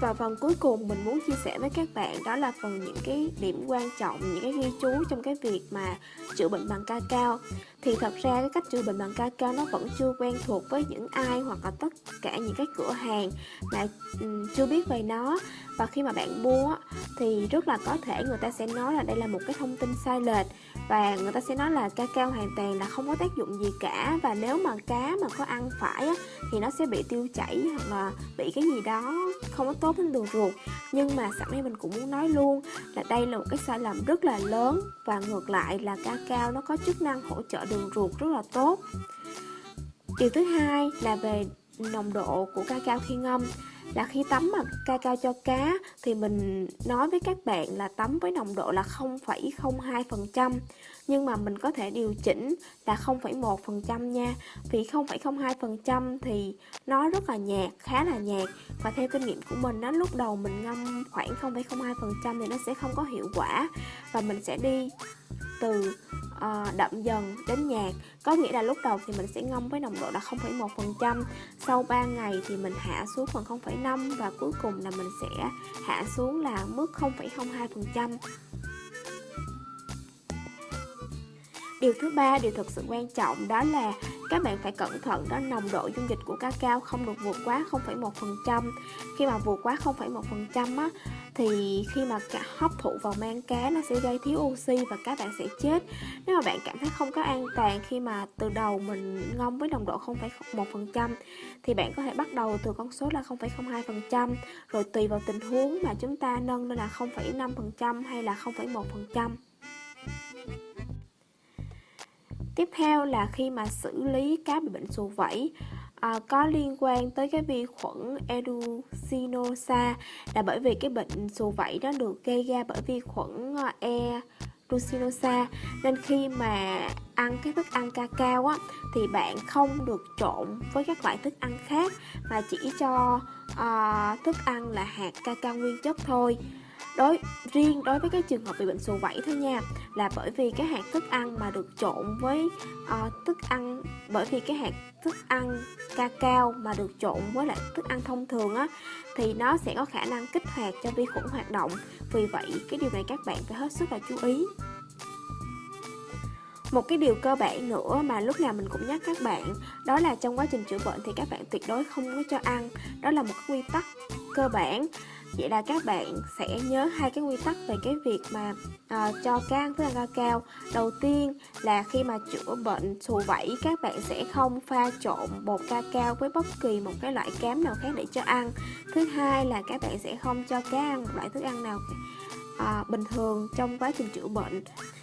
Và phần cuối cùng mình muốn chia sẻ với các bạn đó là phần những cái điểm quan trọng, những cái ghi chú trong cái việc mà chữa bệnh bằng ca cao. Thì thật ra cái cách chữa bệnh bằng ca cao nó vẫn chưa quen thuộc với những ai hoặc là tất cả những cái cửa hàng mà um, chưa biết về nó. Và khi mà bạn mua thì rất là có thể người ta sẽ nói là đây là một cái thông tin sai lệch. Và người ta sẽ nói là ca cao hoàn toàn là không có tác dụng gì cả. Và nếu mà cá mà có ăn phải á, thì nó sẽ bị tiêu chảy hoặc là bị cái gì đó không có tốt đến đường ruột nhưng mà sẵn đây mình cũng muốn nói luôn là đây là một cái sai lầm rất là lớn và ngược lại là ca cao nó có chức năng hỗ trợ đường ruột rất là tốt. Điều thứ hai là về nồng độ của ca cao khi ngâm là khi tắm mà ca cao cho cá thì mình nói với các bạn là tắm với nồng độ là 0,02% nhưng mà mình có thể điều chỉnh là 0,1% nha. Vì 0,02% thì nó rất là nhạt khá là nhạt. Và theo kinh nghiệm của mình đó lúc đầu mình ngâm khoảng 0,02% thì nó sẽ không có hiệu quả. Và mình sẽ đi từ uh, đậm dần đến nhạt. Có nghĩa là lúc đầu thì mình sẽ ngâm với nồng độ là 0,1% sau 3 ngày thì mình hạ xuống phần 0,5 và cuối cùng là mình sẽ hạ xuống là mức 0,02% Điều thứ ba, điều thực sự quan trọng đó là các bạn phải cẩn thận đó nồng độ dung dịch của cacao không được vượt quá 0,1%. Khi mà vượt quá 0,1% á thì khi mà hấp thụ vào mang cá nó sẽ gây thiếu oxy và các bạn sẽ chết. Nếu mà bạn cảm thấy không có an toàn khi mà từ đầu mình ngâm với nồng độ 0,1% thì bạn có thể bắt đầu từ con số là 0,02% rồi tùy vào tình huống mà chúng ta nâng lên là 0,5% hay là 0,1%. Tiếp theo là khi mà xử lý cá bị bệnh sù vẩy à, có liên quan tới cái vi khuẩn Educinosa là bởi vì cái bệnh sù vẩy đó được gây ra bởi vi khuẩn ờ, E Rucinosa nên khi mà ăn cái thức ăn cacao á thì bạn không được trộn với các loại thức ăn khác mà chỉ cho uh, thức ăn là hạt cacao nguyên chất thôi đối riêng đối với cái trường hợp bị bệnh sù vẩy thôi nha là bởi vì cái hạt thức ăn mà được trộn với uh, thức ăn bởi vì cái hạt thức ăn ca cao mà được trộn với lại thức ăn thông thường á thì nó sẽ có khả năng kích hoạt cho vi khuẩn hoạt động. Vì vậy cái điều này các bạn phải hết sức là chú ý. Một cái điều cơ bản nữa mà lúc nào mình cũng nhắc các bạn đó là trong quá trình chữa bệnh thì các bạn tuyệt đối không có cho ăn. Đó là một cái quy tắc cơ bản. Vậy là các bạn sẽ nhớ hai cái quy tắc về cái việc mà uh, cho can với thức ăn cao. Đầu tiên là khi mà chữa bệnh xù vẩy các bạn sẽ không pha trộn bột ca cao với bất kỳ một cái loại cám nào khác để cho ăn. Thứ hai là các bạn sẽ không cho cá ăn một loại thức ăn nào uh, bình thường trong quá trình chữa bệnh.